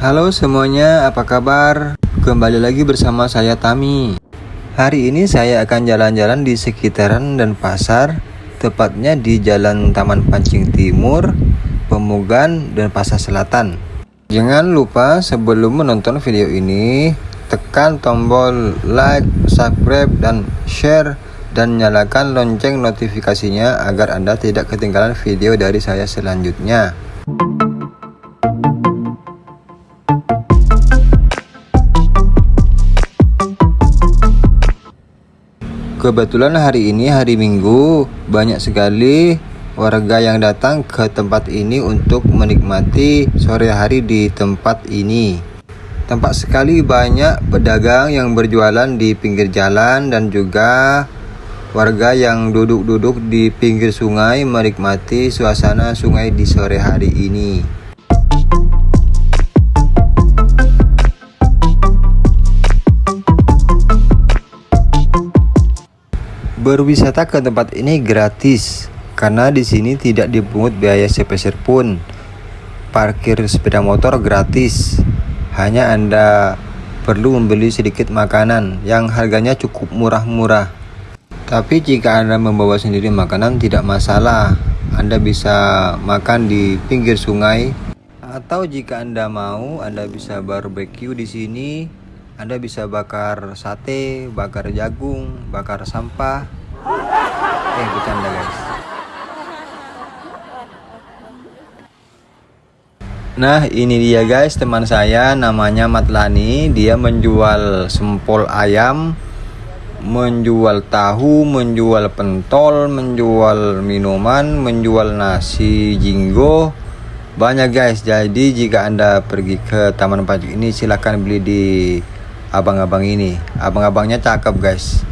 Halo semuanya, apa kabar? Kembali lagi bersama saya Tami. Hari ini saya akan jalan-jalan di sekitaran dan pasar, tepatnya di Jalan Taman Pancing Timur, Pemugan, dan Pasar Selatan. Jangan lupa sebelum menonton video ini, tekan tombol like, subscribe, dan share dan nyalakan lonceng notifikasinya agar Anda tidak ketinggalan video dari saya selanjutnya. Kebetulan hari ini hari Minggu, banyak sekali warga yang datang ke tempat ini untuk menikmati sore hari di tempat ini. Tampak sekali banyak pedagang yang berjualan di pinggir jalan dan juga warga yang duduk-duduk di pinggir sungai menikmati suasana sungai di sore hari ini. Berwisata ke tempat ini gratis karena di sini tidak dipungut biaya sepeser pun. Parkir sepeda motor gratis. Hanya Anda perlu membeli sedikit makanan yang harganya cukup murah-murah. Tapi jika Anda membawa sendiri makanan tidak masalah. Anda bisa makan di pinggir sungai atau jika Anda mau, Anda bisa barbecue di sini. Anda bisa bakar sate, bakar jagung, bakar sampah. Eh, bercanda guys. Nah ini dia guys teman saya namanya Matlani Dia menjual sempol ayam menjual tahu, menjual pentol, menjual minuman, menjual nasi jinggo. Banyak guys. Jadi jika Anda pergi ke Taman Pancing ini silahkan beli di abang-abang ini. Abang-abangnya cakep guys.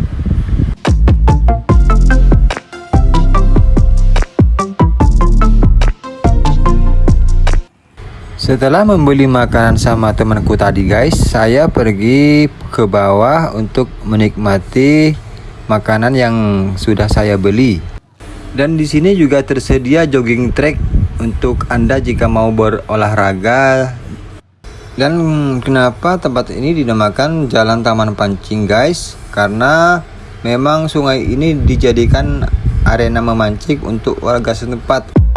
Setelah membeli makanan sama temanku tadi guys, saya pergi ke bawah untuk menikmati makanan yang sudah saya beli. Dan di sini juga tersedia jogging track untuk Anda jika mau berolahraga. Dan kenapa tempat ini dinamakan Jalan Taman Pancing guys? Karena memang sungai ini dijadikan arena memancing untuk warga setempat.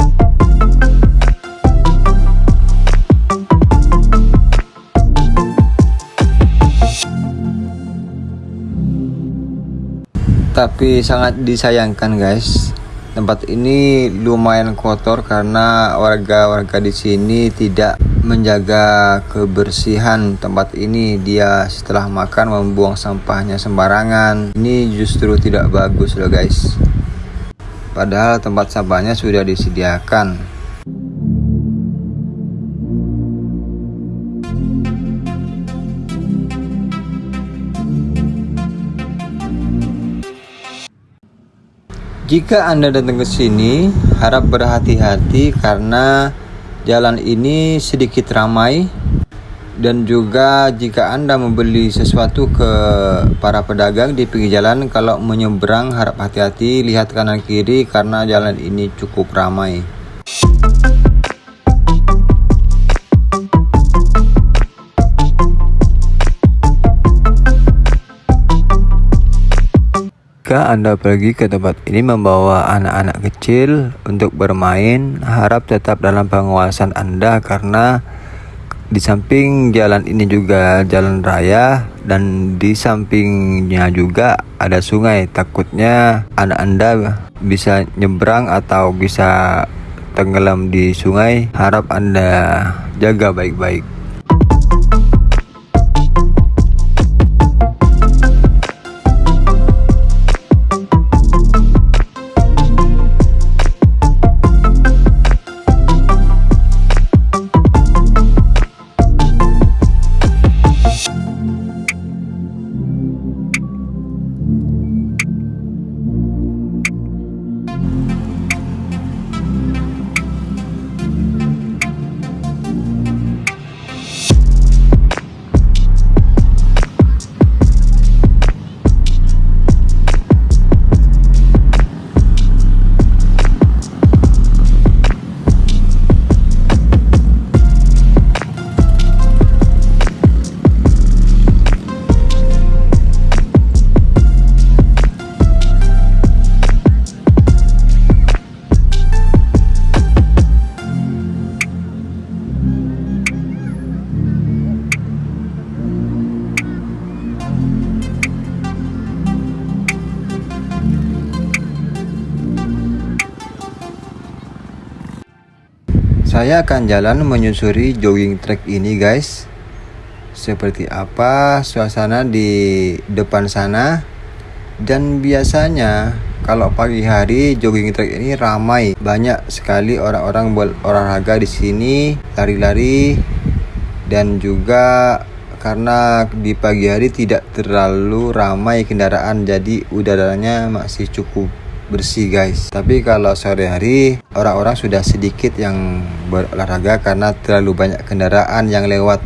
Tapi sangat disayangkan guys. Tempat ini lumayan kotor karena warga-warga di sini tidak menjaga kebersihan tempat ini. Dia setelah makan membuang sampahnya sembarangan. Ini justru tidak bagus loh guys. Padahal tempat sampahnya sudah disediakan Jika Anda datang ke sini, harap berhati-hati karena jalan ini sedikit ramai dan juga jika Anda membeli sesuatu ke para pedagang di pinggir jalan kalau menyeberang harap hati-hati lihat kanan kiri karena jalan ini cukup ramai. Jika Anda pergi ke tempat ini membawa anak-anak kecil untuk bermain, harap tetap dalam pengawasan Anda karena di samping jalan ini juga jalan raya dan di sampingnya juga ada sungai. Takutnya anak Anda bisa nyebrang atau bisa tenggelam di sungai. Harap Anda jaga baik-baik. Saya akan jalan menyusuri jogging track ini guys. Seperti apa suasana di depan sana. Dan biasanya kalau pagi hari jogging track ini ramai. Banyak sekali orang-orang berolahraga di sini Lari-lari. Dan juga karena di pagi hari tidak terlalu ramai kendaraan Jadi udaranya masih cukup bersih guys. Tapi kalau sore hari orang-orang sudah sedikit yang berolahraga karena terlalu banyak kendaraan yang lewat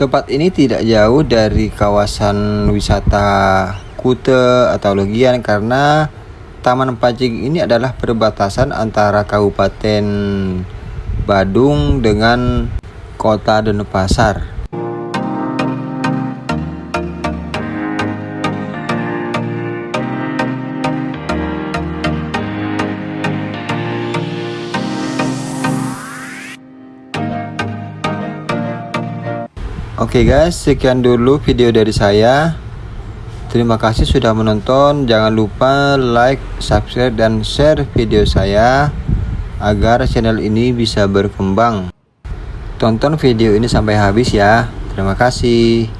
Tempat ini tidak jauh dari kawasan wisata Kute atau Legian karena Taman Pacing ini adalah perbatasan antara Kabupaten Badung dengan Kota Denpasar. Oke okay guys, sekian dulu video dari saya. Terima kasih sudah menonton. Jangan lupa like, subscribe, dan share video saya agar channel ini bisa berkembang. Tonton video ini sampai habis ya. Terima kasih.